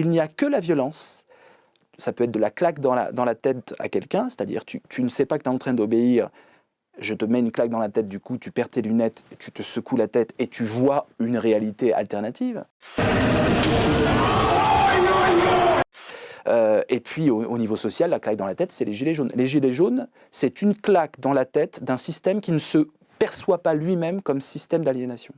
il n'y a que la violence. Ça peut être de la claque dans la, tête à quelqu'un, c'est-à-dire tu, tu ne sais pas que tu es en train d'obéir, je te mets une claque dans la tête, du coup tu perds tes lunettes, tu te secoues la tête et tu vois une réalité alternative. Euh, et puis au, niveau social, la claque dans la tête, c'est les gilets jaunes. Les gilets jaunes, c'est une claque dans la tête d'un système qui ne se perçoit pas lui-même comme système d'aliénation.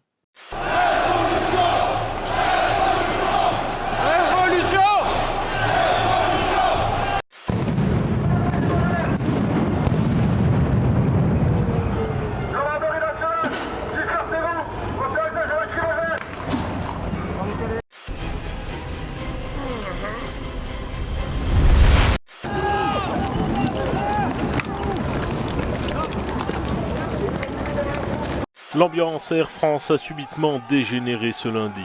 L'ambiance Air France a subitement dégénéré ce lundi.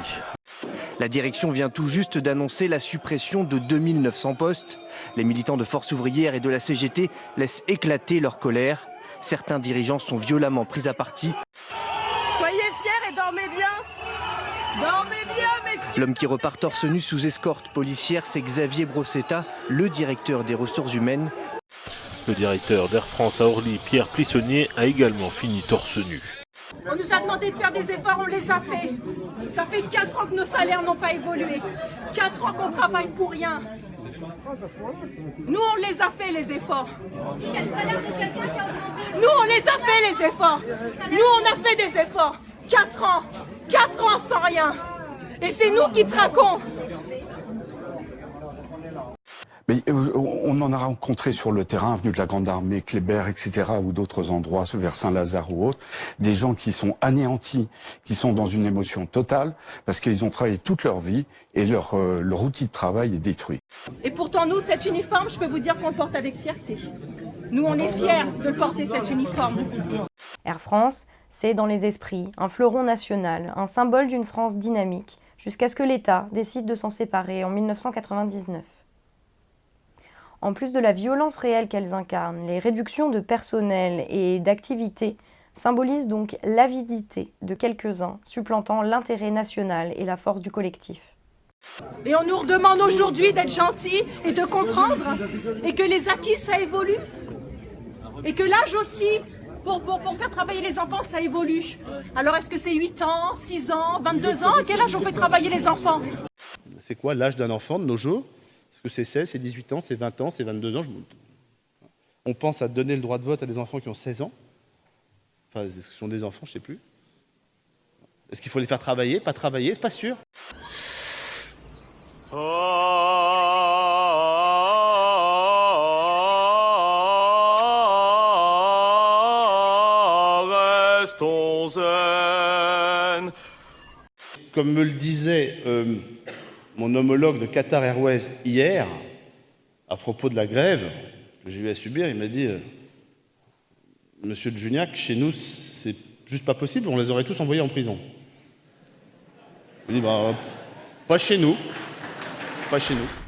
La direction vient tout juste d'annoncer la suppression de 2900 postes. Les militants de Force ouvrière et de la CGT laissent éclater leur colère. Certains dirigeants sont violemment pris à partie. Soyez fiers et dormez bien Dormez bien, messieurs L'homme qui repart torse nu sous escorte policière, c'est Xavier Brossetta, le directeur des ressources humaines. Le directeur d'Air France à Orly, Pierre Plissonnier, a également fini torse nu. On nous a demandé de faire des efforts, on les a fait. Ça fait 4 ans que nos salaires n'ont pas évolué. 4 ans qu'on travaille pour rien. Nous, on les a fait, les efforts. Nous, on les a fait, les efforts. Nous, on a fait des efforts. 4 ans. 4 ans sans rien. Et c'est nous qui traquons. Mais euh, on en a rencontré sur le terrain, avenue de la Grande Armée, Kléber, etc., ou d'autres endroits, vers Saint-Lazare ou autres, des gens qui sont anéantis, qui sont dans une émotion totale, parce qu'ils ont travaillé toute leur vie et leur, euh, leur outil de travail est détruit. Et pourtant, nous, cet uniforme, je peux vous dire qu'on le porte avec fierté. Nous, on est fiers de porter cet uniforme. Air France, c'est dans les esprits un fleuron national, un symbole d'une France dynamique, jusqu'à ce que l'État décide de s'en séparer en 1999. En plus de la violence réelle qu'elles incarnent, les réductions de personnel et d'activité symbolisent donc l'avidité de quelques-uns, supplantant l'intérêt national et la force du collectif. Et on nous redemande aujourd'hui d'être gentils et de comprendre, et que les acquis, ça évolue. Et que l'âge aussi, pour, pour, pour, faire travailler les enfants, ça évolue. Alors est-ce que c'est 8 ans, 6 ans, 22 ans? À quel âge on fait travailler les enfants? C'est quoi l'âge d'un enfant de nos jours? Est-ce que c'est 16, c'est 18 ans, c'est 20 ans, c'est 22 ans? On pense à donner le droit de vote à des enfants qui ont 16 ans. Enfin, est-ce que ce sont des enfants? Je ne sais plus. Est-ce qu'il faut les faire travailler Pas travailler? Pas sûr. Comme me le disait euh, mon homologue de Qatar Airways hier, à propos de la grève que j'ai eu à subir, il m'a dit euh, Monsieur de Juniac, chez nous, c'est juste pas possible, on les aurait tous envoyés en prison. Je dit bah, Pas chez nous. Pas chez nous.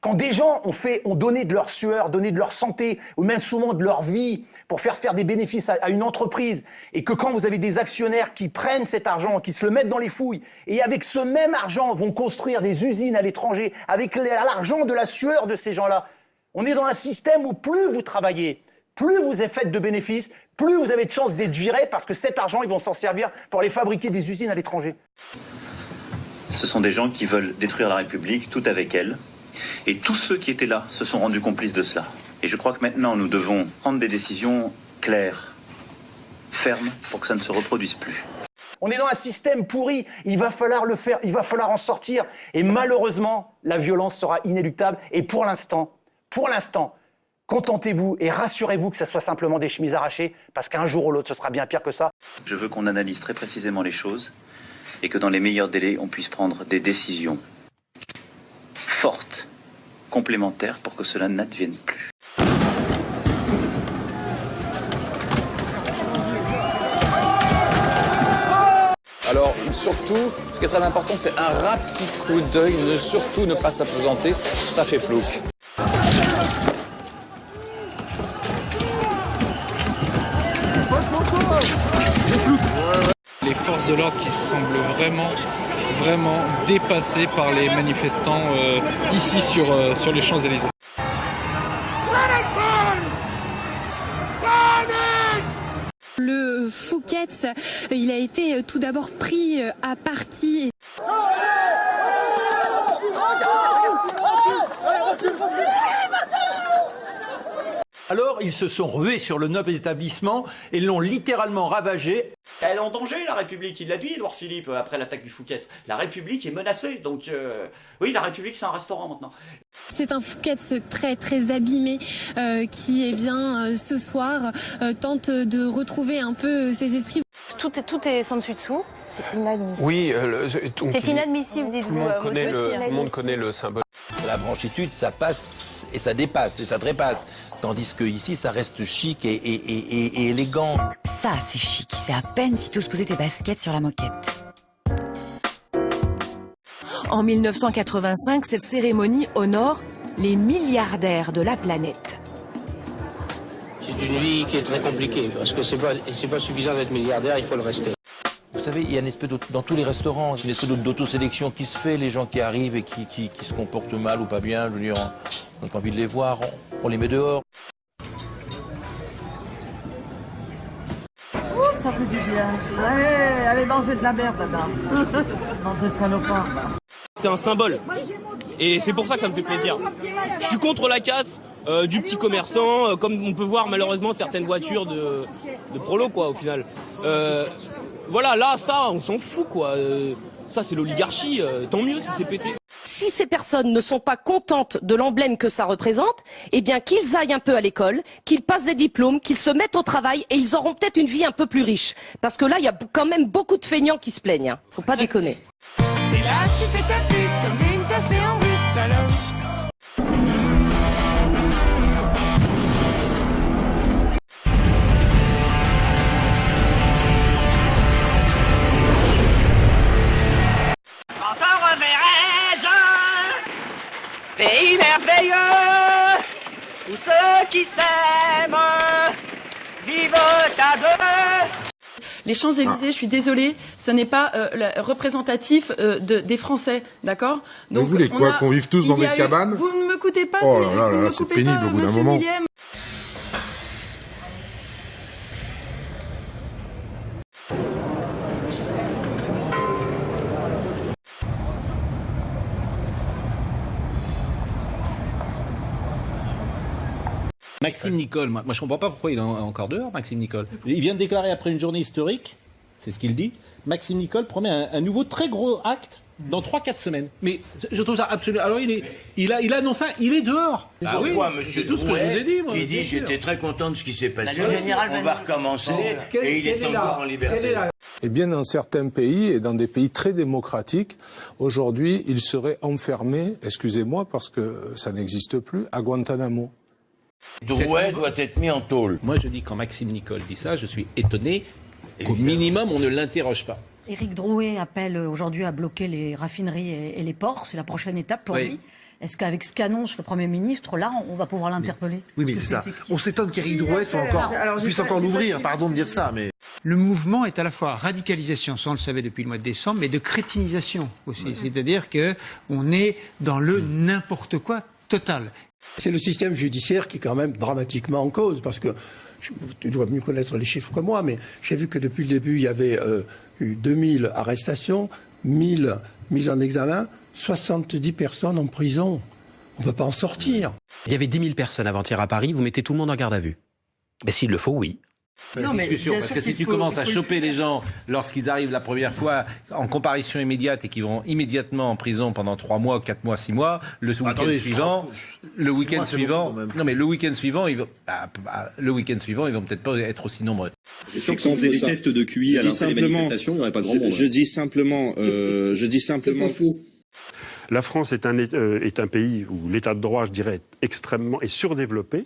Quand des gens ont, donné de leur sueur, donné de leur santé, ou même souvent de leur vie, pour faire faire des bénéfices à, à, une entreprise, et que quand vous avez des actionnaires qui prennent cet argent, qui se le mettent dans les fouilles, et avec ce même argent vont construire des usines à l'étranger, avec l'argent de la sueur de ces gens-là, on est dans un système où plus vous travaillez, plus vous êtes fait de bénéfices, plus vous avez de chances d'être viré, parce que cet argent, ils vont s'en servir pour aller fabriquer des usines à l'étranger. Ce sont des gens qui veulent détruire la République, tout avec elle, et tous ceux qui étaient là se sont rendus complices de cela. Et je crois que maintenant, nous devons prendre des décisions claires, fermes, pour que ça ne se reproduise plus. On est dans un système pourri, il va falloir le faire, il va falloir en sortir. Et malheureusement, la violence sera inéluctable. Et pour l'instant, pour l'instant, contentez-vous et rassurez-vous que ce soit simplement des chemises arrachées, parce qu'un jour ou l'autre, ce sera bien pire que ça. Je veux qu'on analyse très précisément les choses et que dans les meilleurs délais, on puisse prendre des décisions fortes, complémentaires, pour que cela n'advienne plus. Alors surtout, ce qui est très important, c'est un rapide coup d'œil, ne surtout ne pas s'apesanter, ça fait plouc. Les forces de l'ordre qui semblent vraiment, vraiment dépassées par les manifestants euh, ici sur, euh, sur les Champs-Élysées. Le Fouquet's, il a été tout d'abord pris euh, à partie. Alors ils se sont rués sur le noble établissement et l'ont littéralement ravagé. Elle est en danger, la République. Il l'a dit, Edouard Philippe, après l'attaque du Fouquet's. La République est menacée. Donc, euh, oui, la République, c'est un restaurant maintenant. C'est un Fouquet's très très abîmé euh, qui, eh bien, euh, ce soir, euh, tente de retrouver un peu ses esprits. Tout est, tout est sans dessus dessous. C'est inadmissible. Oui, euh, C'est inadmissible, Tout le dites-vous. aussi, tout le monde connaît le symbole. La branchitude, ça passe et ça dépasse et ça trépasse. Tandis que ici, ça reste chic et, et- et- et- et élégant. Ça, c'est chic. C'est à peine si tu oses poser tes baskets sur la moquette. En 1985, cette cérémonie honore les milliardaires de la planète. C'est une vie qui est très compliquée parce que c'est pas, pas suffisant d'être milliardaire, il faut le rester. Vous savez, il y a une espèce d'auto- dans tous les restaurants, une espèce d'autosélection qui se fait. Les gens qui arrivent et qui, qui- qui se comportent mal ou pas bien, je veux dire, on n'a pas envie de les voir, on, on les met dehors. Ça fait du bien. Allez, allez manger de la merde, madame. Bande de salopards. C'est un symbole. Et c'est pour ça que ça me fait plaisir. Je suis contre la casse euh, du petit commerçant, euh, comme on peut voir malheureusement certaines voitures de, de prolo, quoi, au final. Euh, voilà, là, ça, on s'en fout, quoi. Euh, ça, c'est l'oligarchie. euh, tant mieux si c'est pété. Si ces personnes ne sont pas contentes de l'emblème que ça représente, eh bien qu'ils aillent un peu à l'école, qu'ils passent des diplômes, qu'ils se mettent au travail et ils auront peut-être une vie un peu plus riche. Parce que là, il y a quand même beaucoup de feignants qui se plaignent. hein. Faut pas déconner. Et là, tu fais ta pute comme une tasse pays merveilleux où ceux qui s'aiment vivent à deux. Les Champs-Élysées, je suis désolée, ce n'est pas euh, le- représentatif euh, de- des Français, d'accord? Vous voulez quoi, qu'on vive tous dans des eu- cabanes? Vous ne m'écoutez pas, Oh c'est- là là vous là, c'est coupez pénible pas, au bout d'un monsieur moment. Maxime Nicole, moi, moi je comprends pas pourquoi il est en- encore dehors, Maxime Nicole. Il vient de déclarer après une journée historique, c'est ce qu'il dit, Maxime Nicole promet un, un nouveau très gros acte dans 3-4 semaines. Mais je trouve ça absolument... Alors il, est, il, a, il annonce ça, il est dehors. Ah oui, monsieur c'est tout ce que je vous ai dit, moi. Qui dit j'étais très content de ce qui s'est passé. le général on va recommencer et il est, encore en liberté. Eh bien, dans certains pays et dans des pays très démocratiques, aujourd'hui, il serait enfermé, excusez-moi parce que ça n'existe plus, à Guantanamo. Drouet doit être mis en tôle. Moi je dis quand Maxime Nicole dit ça, je suis étonné qu'au minimum on ne l'interroge pas. Éric Drouet appelle aujourd'hui à bloquer les raffineries et, les ports. C'est la prochaine étape pour Oui. lui. Est-ce qu'avec ce qu'annonce le Premier ministre, là, on va pouvoir l'interpeller Oui, mais c'est ça. On s'étonne qu'Éric Si, Drouet soit encore, alors, puisse encore l'ouvrir. suivi. Pardon de dire ça, mais. Le mouvement est à la fois radicalisation, ça on le savait depuis le mois de décembre, mais de crétinisation aussi. C'est-à-dire que on est dans le n'importe quoi total. C'est le système judiciaire qui est quand même dramatiquement en cause, parce que je- tu dois mieux connaître les chiffres que moi, mais j'ai vu que depuis le début, il y avait euh, eu 2000 arrestations, 1000 mises en examen, 70 personnes en prison. On ne peut pas en sortir. Il y avait 10 000 personnes avant-hier à Paris, vous mettez tout le monde en garde à vue. Mais s'il le faut, oui. La discussion, parce que si tu commences à choper les gens lorsqu'ils arrivent la première fois en comparution immédiate et qu'ils vont immédiatement en prison pendant 3 mois, 4 mois, 6 mois, le week-end Attendez, suivant, le week-end suivant, même. non mais le week-end suivant, ils vont, ah, ah, le week-end suivant, ils vont peut-être pas être aussi nombreux. Je suis sûr que faisait des tests de QI à simplement- il n'y aurait pas grand je- monde. je dis simplement, euh, je dis simplement. La France est un, euh, est un pays où l'état de droit, je dirais, est extrêmement est surdéveloppé.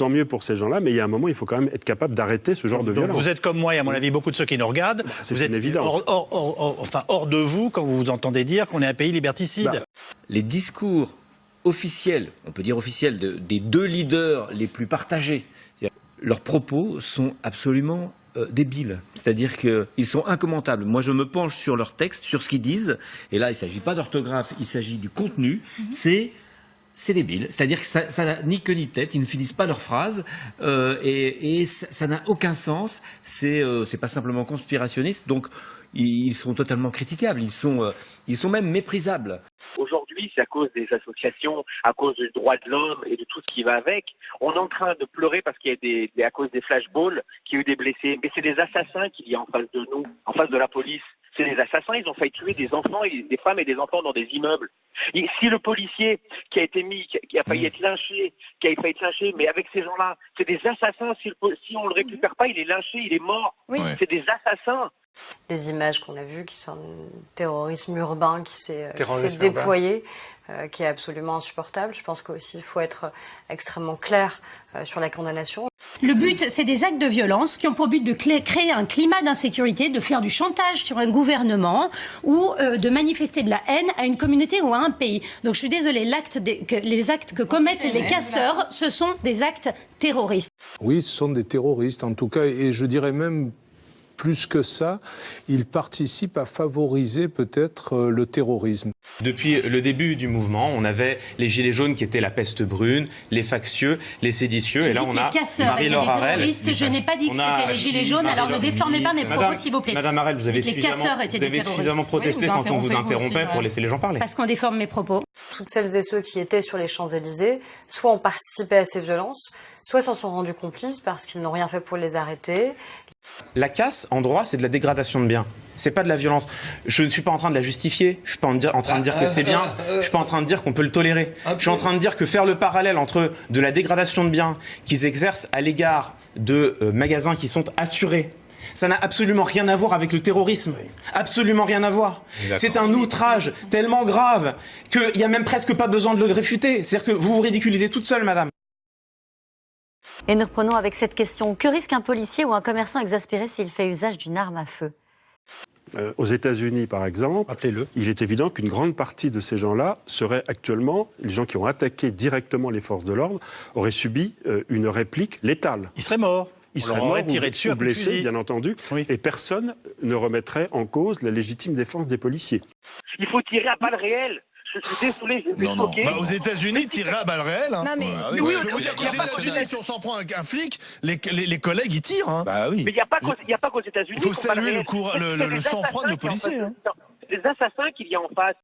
Tant mieux pour ces gens-là, mais il y a un moment, il faut quand même être capable d'arrêter ce genre de Donc violence. vous êtes comme moi et à mon avis beaucoup de ceux qui nous regardent. c'est vous êtes une évidence. Hors, hors- hors- hors- enfin, hors de vous quand vous vous entendez dire qu'on est un pays liberticide. Bah, Les discours officiels, on peut dire officiels, de- des deux leaders les plus partagés, leurs propos sont absolument euh, débiles. C'est-à-dire qu'ils sont incommentables. Moi, je me penche sur leur texte, sur ce qu'ils disent. Et là, il ne s'agit pas d'orthographe, il s'agit du contenu. C'est c'est débile. C'est-à-dire que ça n'a ni queue ni tête, ils ne finissent pas leurs phrases euh, et, et ça ça n'a aucun sens. C'est euh, c'est pas simplement conspirationniste, donc ils, sont totalement critiquables. Ils sont euh, ils sont même méprisables. Aujourd'hui, c'est à cause des associations, à cause du droit de l'homme et de tout ce qui va avec. On est en train de pleurer parce qu'il y a des, des- à cause des flashballs, qu'il y a eu des blessés. Mais c'est des assassins qu'il y a en face de nous, en face de la police. C'est des assassins, ils ont failli tuer des enfants, et des femmes et des enfants dans des immeubles. Et si le policier qui a été mis, qui a- failli être lynché, qui a failli être lynché, mais avec ces gens-là, c'est des assassins. Si, le po- si on le récupère pas, il est lynché, il est mort. Oui. C'est des assassins. Les images qu'on a vues qui sont du terrorisme urbain qui s'est euh, déployé, euh, qui est absolument insupportable. Je pense qu'aussi il faut être extrêmement clair euh, sur la condamnation. Le but, c'est des actes de violence qui ont pour but de créer un climat d'insécurité, de faire du chantage sur un gouvernement ou euh, de manifester de la haine à une communauté ou à un pays. Donc je suis désolée, l'acte des- que- les actes que commettent les casseurs, ce sont des actes terroristes. Oui, ce sont des terroristes en tout cas, et je dirais même plus que ça, ils participent à favoriser peut-être euh, le terrorisme. Depuis le début du mouvement, on avait les gilets jaunes qui étaient la peste brune, les factieux, les séditieux, et là on a Marie-Laure je n'ai pas dit que c'était les gilets jaunes, alors ne déformez pas mes propos, s'il vous plaît. Madame Harel, vous avez suffisamment, vous avez protesté Oui, vous quand on vous interrompait aussi, pour laisser les gens parler. Parce qu'on déforme mes propos. Toutes celles et ceux qui étaient sur les Champs-Élysées, soit ont participé à ces violences, soit s'en sont rendus complices parce qu'ils n'ont rien fait pour les arrêter. La casse, en droit, c'est de la dégradation de biens. C'est pas de la violence. Je ne suis pas en train de la justifier. Je suis pas en, dire- en train de dire que c'est bien. Je suis pas en train de dire qu'on peut le tolérer. Je suis en train de dire que faire le parallèle entre de la dégradation de biens qu'ils exercent à l'égard de euh, magasins qui sont assurés. Ça n'a absolument rien à voir avec le terrorisme. Absolument rien à voir. C'est un outrage tellement grave qu'il n'y a même presque pas besoin de le réfuter. C'est-à-dire que vous vous ridiculisez toute seule, madame. Et nous reprenons avec cette question. Que risque un policier ou un commerçant exaspéré s'il fait usage d'une arme à feu Euh, aux États-Unis, par exemple, il est évident qu'une grande partie de ces gens-là seraient actuellement, les gens qui ont attaqué directement les forces de l'ordre, auraient subi euh, une réplique létale. Ils seraient morts. Ils seraient morts ou- dessus ou blessés, fusil. bien entendu, et personne ne remettrait en cause la légitime défense des policiers. Il faut tirer à balles réelles. Je suis désolé, je suis choqué. Bah, aux États-Unis, tirer à balles réelles. hein. Non, mais- mais oui, oui, je veux dire qu'aux États-Unis, si on s'en prend un, un flic, les, les- les collègues ils tirent. Hein. Bah oui. Mais il n'y a pas qu'aux qu'aux États-Unis. Il faut saluer le, sang-froid de nos policiers. hein. des assassins qu'il y a en face.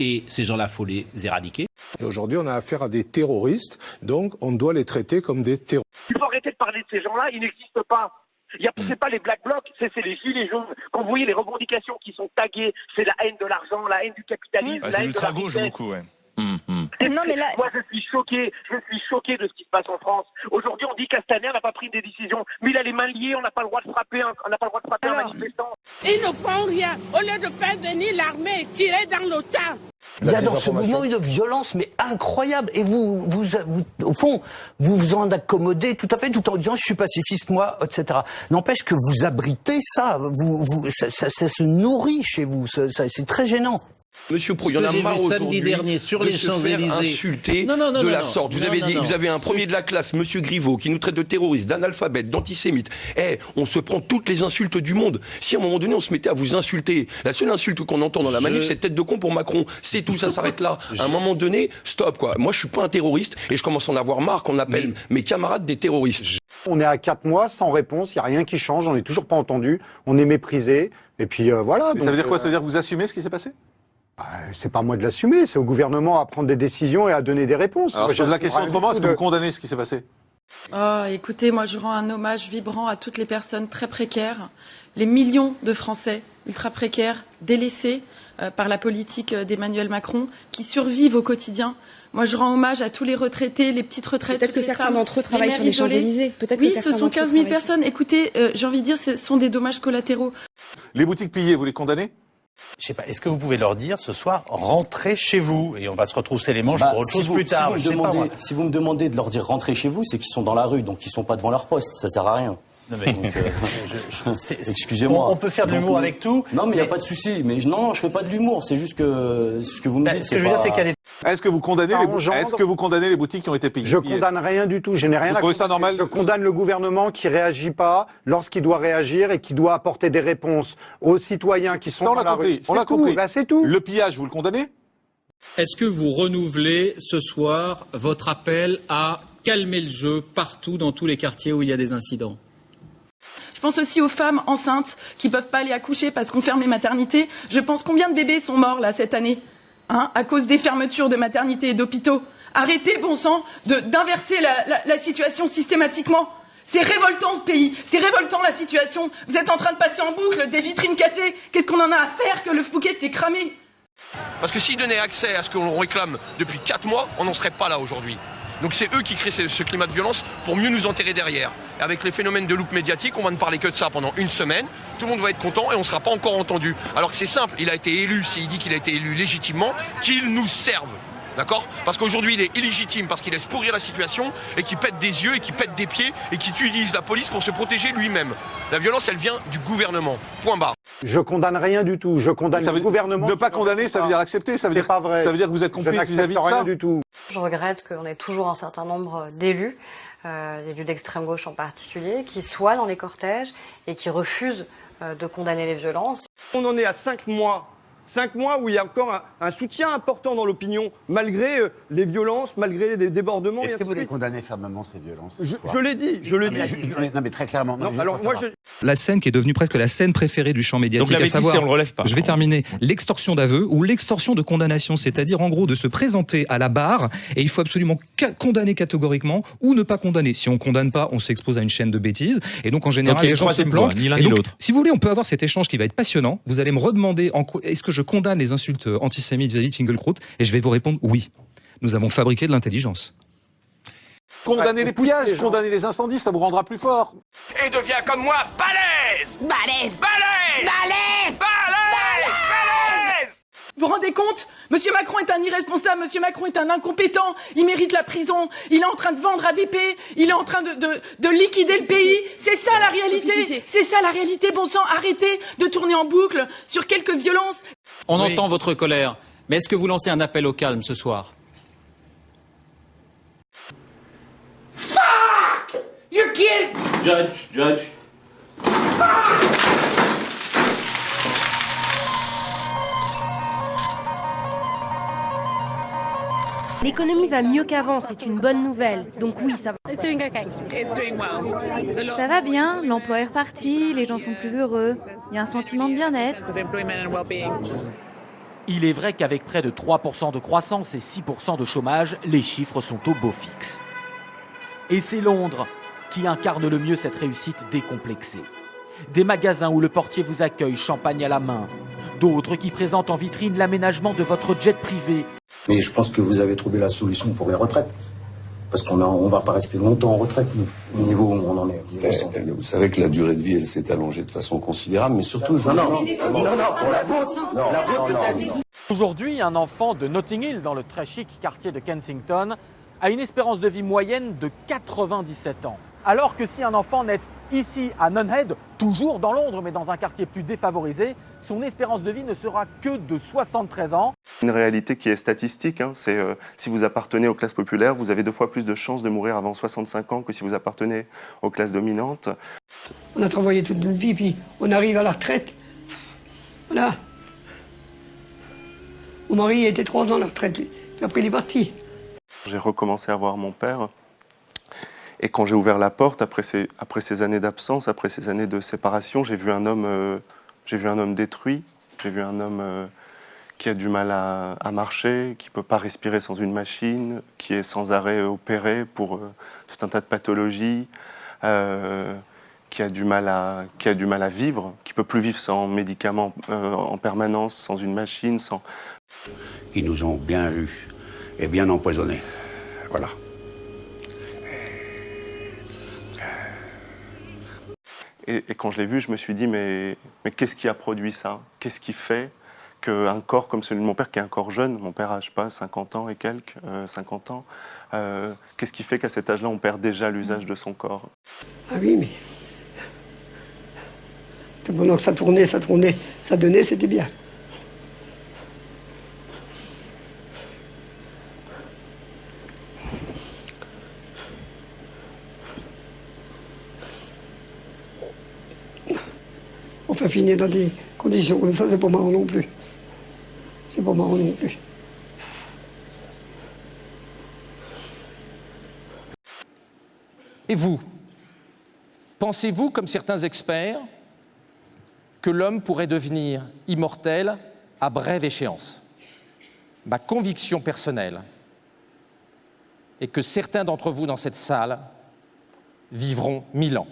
Et ces gens-là, faut les éradiquer. Et aujourd'hui, on a affaire à des terroristes, donc on doit les traiter comme des terroristes. Il faut arrêter de parler de ces gens-là, ils n'existent pas. Il y a, Hmm. c'est pas les black blocs, c'est, c'est les gilets jaunes. Quand vous voyez les revendications qui sont taguées, c'est la haine de l'argent, la haine du capitalisme, Ah, la c'est haine de la l'ultra-gauche beaucoup, ouais. Non, mais là... Moi, je suis choqué, je suis choqué de ce qui se passe en France. Aujourd'hui, on dit Castaner n'a pas pris des décisions, mais il a les mains liées, on n'a pas le droit de frapper un, on n'a pas le droit de frapper un manifestant. Ils ne font rien. Au lieu de faire venir l'armée et tirer dans le tas. Il y a dans ce mouvement une violence mais incroyable et vous, vous, vous- au fond, vous vous en accommodez tout à fait tout en disant je suis pacifiste moi, etc. N'empêche que vous abritez ça, vous, vous, ça, ça- ça se nourrit chez vous, c'est très gênant. Monsieur Pro, il y en a marre vu samedi aujourd'hui dernier sur de les se faire Champs-Élysées. insulter Non, non, non, de non, la non. sorte. Vous Non, avez non, dit, non. vous avez un premier de la classe, Monsieur Griveaux, qui nous traite de terroristes, d'analphabètes, d'antisémites. Eh, on se prend toutes les insultes du monde. Si à un moment donné on se mettait à vous insulter, la seule insulte qu'on entend dans la Je- manif, c'est tête de con pour Macron. C'est tout, ça s'arrête là. À un moment donné, stop quoi. Moi, je suis pas un terroriste et je commence à en avoir marre qu'on appelle mes camarades des terroristes. On est à quatre mois sans réponse, il n'y a rien qui change, on n'est toujours pas entendu, on est méprisé, et puis euh, voilà. Ça veut dire quoi? Ça veut dire que vous assumez ce qui s'est passé? C'est pas à moi de l'assumer, c'est au gouvernement à prendre des décisions et à donner des réponses. Alors Moi, je pose la question autrement, est-ce que de- vous condamnez ce qui s'est passé? Oh, écoutez, moi je rends un hommage vibrant à toutes les personnes très précaires, les millions de Français ultra précaires, délaissés euh, par la politique euh, d'Emmanuel Macron, qui survivent au quotidien. Moi je rends hommage à tous les retraités, les petites retraites. Peut-être que les certains d'entre eux travaillent mères sur les isolées. Champs-Élysées. Peut-être que Oui, ce sont d'entre eux 15 000 travaillent personnes. Écoutez, euh, j'ai envie de dire, ce sont des dommages collatéraux. Les boutiques pillées, vous les condamnez? Je sais pas, est-ce que vous pouvez leur dire ce soir, rentrez chez vous et on va se retrousser les manches Bah, pour autre si chose vous, plus si tard vous pas, si vous me demandez de leur dire rentrez chez vous, c'est qu'ils sont dans la rue, donc ils sont pas devant leur poste. Ça sert à rien. Euh, Excusez-moi. On, on peut faire de l'humour avec tout. Non, mais il n'y a pas de souci. Mais non, non, je fais pas de l'humour. C'est juste que ce que vous me Bah, dites, ce que je veux dire, c'est qu'il y a des Est-ce que vous condamnez Ça les bou- engendre- Est-ce que vous condamnez les boutiques qui ont été pillées Je condamne rien du tout. Je n'ai rien Vous à trouvez ça normal? Je condamne le gouvernement qui réagit pas lorsqu'il doit réagir et qui doit apporter des réponses aux citoyens qui sont Ça, on dans l'a compris. rue. On C'est l'a tout. compris. Bah, c'est tout. Le pillage, vous le condamnez? Est-ce que vous renouvelez ce soir votre appel à calmer le jeu partout dans tous les quartiers où il y a des incidents? Je pense aussi aux femmes enceintes qui peuvent pas aller accoucher parce qu'on ferme les maternités. Je pense combien de bébés sont morts là cette année? Hein, à cause des fermetures de maternités et d'hôpitaux. Arrêtez, bon sang, d'inverser la, situation systématiquement. C'est révoltant ce pays, c'est révoltant la situation. Vous êtes en train de passer en boucle des vitrines cassées. Qu'est-ce qu'on en a à faire que le Fouquet s'est cramé? Parce que s'ils donnaient accès à ce que l'on réclame depuis 4 mois, on n'en serait pas là aujourd'hui. Donc c'est eux qui créent ce, climat de violence pour mieux nous enterrer derrière. Avec les phénomènes de loupe médiatique, on va ne parler que de ça pendant une semaine. Tout le monde va être content et on ne sera pas encore entendu. Alors que c'est simple, il a été élu, s'il dit qu'il a été élu légitimement, qu'il nous serve. D'accord Parce qu'aujourd'hui, il est illégitime parce qu'il laisse pourrir la situation et qu'il pète des yeux et qu'il pète des pieds et qu'il utilise la police pour se protéger lui-même. La violence, elle vient du gouvernement. Point barre. Je condamne rien du tout. Je condamne Ça veut le gouvernement. Ne pas condamner, ça veut dire accepter. Ça veut dire, pas vrai. Ça veut dire que vous êtes complice vis-à-vis de rien ça. du tout. Je regrette qu'on ait toujours un certain nombre d'élus, euh, élus d'extrême gauche en particulier, qui soient dans les cortèges et qui refusent euh, de condamner les violences. On en est à cinq mois. Cinq mois où il y a encore un, un soutien important dans l'opinion, malgré euh, les violences, malgré des débordements. et Est-ce que de vous les suite. condamnez fermement, ces violences ce Je, l'ai dit, je l'ai dit. mais- je- Non, mais très clairement. Non, mais juste alors moi, La scène qui est devenue presque la scène préférée du champ médiatique, Donc la à savoir, c'est on le relève pas. je vais terminer, l'extorsion d'aveu ou l'extorsion de condamnation, c'est-à-dire en gros de se présenter à la barre et il faut absolument ca- condamner catégoriquement ou ne pas condamner. Si on condamne pas, on s'expose à une chaîne de bêtises et donc en général les gens se planquent. ni l'un ni l'autre. Si vous voulez, on peut avoir cet échange qui va être passionnant. Vous allez me redemander en quoi est-ce que je condamne les insultes antisémites vis-à-vis de Finkelkraut et je vais vous répondre oui. Nous avons fabriqué de l'intelligence. Condamner les pillages, les condamner les incendies, ça vous rendra plus fort. Et deviens comme moi, balèze Balèze Balèze Balèze Balèze Balèze Vous vous rendez compte? Monsieur Macron est un irresponsable, Monsieur Macron est un incompétent, il mérite la prison, il est en train de vendre ADP, il est en train de, de, de liquider le pays. C'est ça la réalité, c'est ça la réalité, bon sang, arrêtez de tourner en boucle sur quelques violences. On Oui. entend votre colère, mais est-ce que vous lancez un appel au calme ce soir? You're kidding! Judge, judge. L'économie va mieux qu'avant, c'est une bonne nouvelle. Donc oui, ça va. Ça va bien, l'emploi est reparti, les gens sont plus heureux, il y a un sentiment de bien-être. Il est vrai qu'avec près de 3% de croissance et 6% de chômage, les chiffres sont au beau fixe. Et c'est Londres qui incarne le mieux cette réussite décomplexée. Des magasins où le portier vous accueille champagne à la main, d'autres qui présentent en vitrine l'aménagement de votre jet privé Mais je pense que vous avez trouvé la solution pour les retraites. Parce qu'on ne on va pas rester longtemps en retraite, nous, au niveau où on en est. Vous savez que la durée de vie, elle s'est allongée de façon considérable, mais surtout, je... Non, non, non, non, pour la vôtre. Non, la vôtre peut-être. Aujourd'hui, un enfant de Notting Hill, dans le très chic quartier de Kensington, a une espérance de vie moyenne de 97 ans. Alors que si un enfant naît ici à Nunhead, toujours dans Londres, mais dans un quartier plus défavorisé, son espérance de vie ne sera que de 73 ans. Une réalité qui est statistique, hein, c'est euh, si vous appartenez aux classes populaires, vous avez deux fois plus de chances de mourir avant 65 ans que si vous appartenez aux classes dominantes. On a travaillé toute notre vie, puis on arrive à la retraite. Voilà. Mon mari était trois ans à la retraite, puis après il est parti. J'ai recommencé à voir mon père. Et quand j'ai ouvert la porte, après ces, après ces années d'absence, après ces années de séparation, j'ai vu un homme, euh, vu un homme détruit. J'ai vu un homme euh, qui a du mal à, marcher, qui peut pas respirer sans une machine, qui est sans arrêt opéré pour euh, tout un tas de pathologies, qui a du mal à, qui a du mal à vivre, qui peut plus vivre sans médicaments en permanence, sans une machine, sans. Ils nous ont bien eus et bien empoisonnés. Voilà. Et, quand je l'ai vu, je me suis dit, mais, mais qu'est-ce qui a produit ça? Qu'est-ce qui fait qu'un corps comme celui de mon père, qui est un corps jeune, mon père a, pas, 50 ans et quelques, euh, 50 ans, euh, qu'est-ce qui fait qu'à cet âge-là, on perd déjà l'usage de son corps? Ah oui, mais Pendant que ça tournait, ça tournait, ça donnait, c'était bien. Dans des conditions comme ça, c'est pas marrant non plus. C'est pas marrant non plus. Et vous Pensez-vous, comme certains experts, que l'homme pourrait devenir immortel à brève échéance? Ma conviction personnelle est que certains d'entre vous dans cette salle vivront mille ans.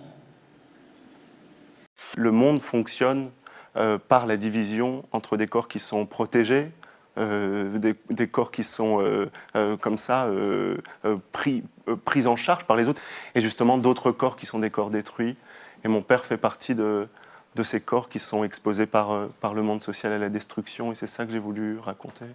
Le monde fonctionne euh, par la division entre des corps qui sont protégés, euh, des, corps qui sont euh, comme ça pris, pris en charge par les autres, et justement d'autres corps qui sont des corps détruits. Et mon père fait partie de, de ces corps qui sont exposés par, par le monde social à la destruction, et c'est ça que j'ai voulu raconter.